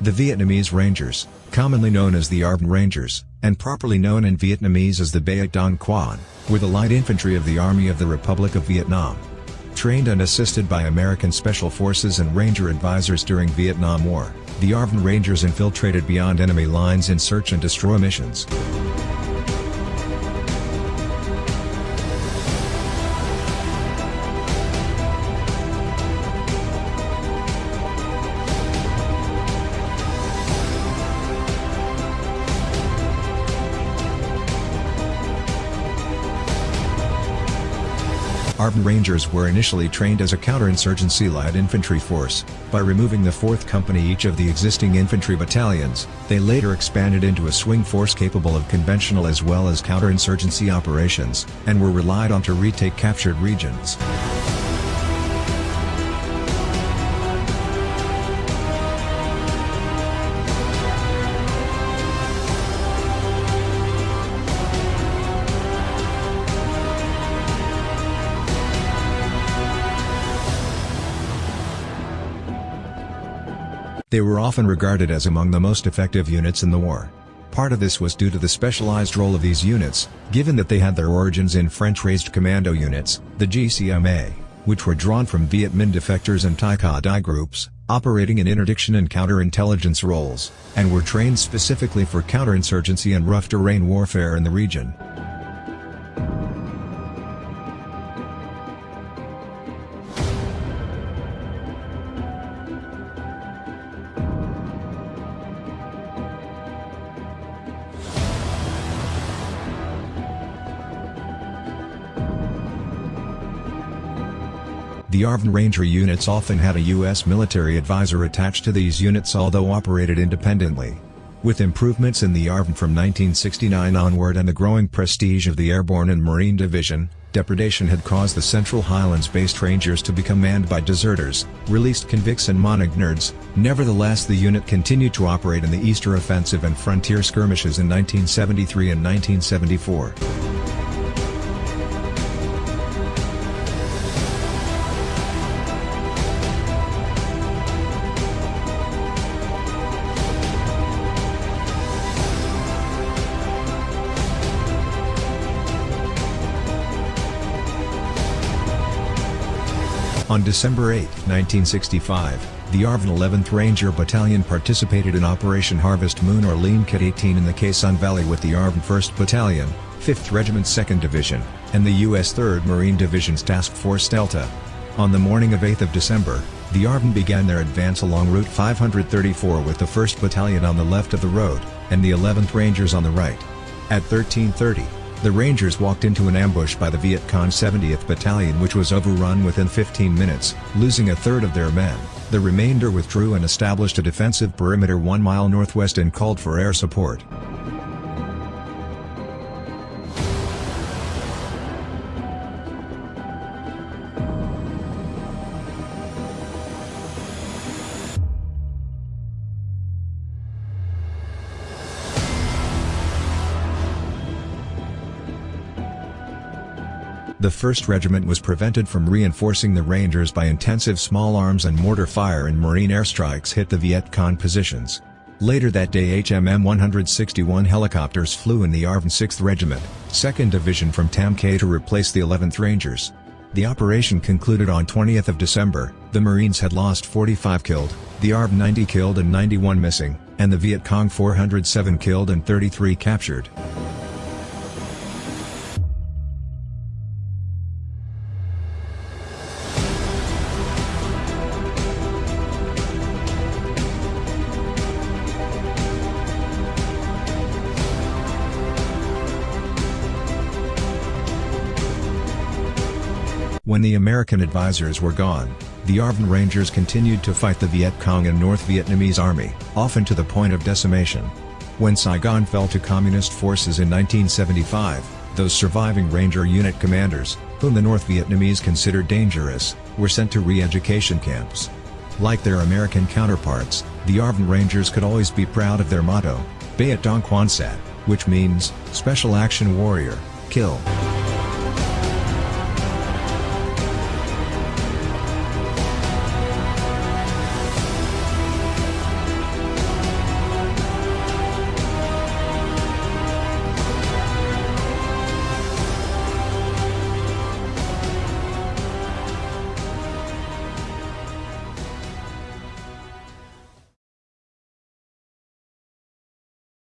The Vietnamese Rangers, commonly known as the ARVN Rangers, and properly known in Vietnamese as the Biet Dong Quan, were the light infantry of the Army of the Republic of Vietnam. Trained and assisted by American Special Forces and Ranger advisors during Vietnam War, the ARVN Rangers infiltrated beyond enemy lines in search and destroy missions. ARVN Rangers were initially trained as a counterinsurgency light infantry force. By removing the 4th Company each of the existing infantry battalions, they later expanded into a swing force capable of conventional as well as counterinsurgency operations, and were relied on to retake captured regions. They were often regarded as among the most effective units in the war. Part of this was due to the specialized role of these units, given that they had their origins in French-raised commando units, the GCMA, which were drawn from Viet Minh defectors and Thai Cao Dai groups, operating in interdiction and counterintelligence roles, and were trained specifically for counterinsurgency and rough terrain warfare in the region. The ARVN Ranger units often had a U.S. military advisor attached to these units although operated independently. With improvements in the ARVN from 1969 onward and the growing prestige of the Airborne and Marine Division, depredation had caused the Central Highlands-based Rangers to become manned by deserters, released convicts and Montagnards, nevertheless the unit continued to operate in the Easter Offensive and frontier skirmishes in 1973 and 1974. On December 8, 1965, the ARVN 11th Ranger Battalion participated in Operation Harvest Moon or Lien Ket 18 in the Sanh Valley with the ARVN 1st Battalion, 5th Regiment 2nd Division, and the U.S. 3rd Marine Division's Task Force Delta. On the morning of 8 December, the ARVN began their advance along Route 534 with the 1st Battalion on the left of the road, and the 11th Rangers on the right. At 1330, the Rangers walked into an ambush by the Viet Cong 70th Battalion which was overrun within 15 minutes, losing a third of their men. The remainder withdrew and established a defensive perimeter one mile northwest and called for air support. The 1st Regiment was prevented from reinforcing the Rangers by intensive small arms and mortar fire and Marine airstrikes hit the Viet Cong positions. Later that day HMM 161 helicopters flew in the ARVN 6th Regiment, 2nd Division from Tam Ky to replace the 11th Rangers. The operation concluded on 20th of December, the Marines had lost 45 killed, the ARVN 90 killed and 91 missing, and the Viet Cong 407 killed and 33 captured. When the American advisors were gone, the ARVN Rangers continued to fight the Viet Cong and North Vietnamese Army, often to the point of decimation. When Saigon fell to Communist forces in 1975, those surviving Ranger unit commanders, whom the North Vietnamese considered dangerous, were sent to re-education camps. Like their American counterparts, the ARVN Rangers could always be proud of their motto, Biet Dong Quan Sat, which means, Special Action Warrior, Kill.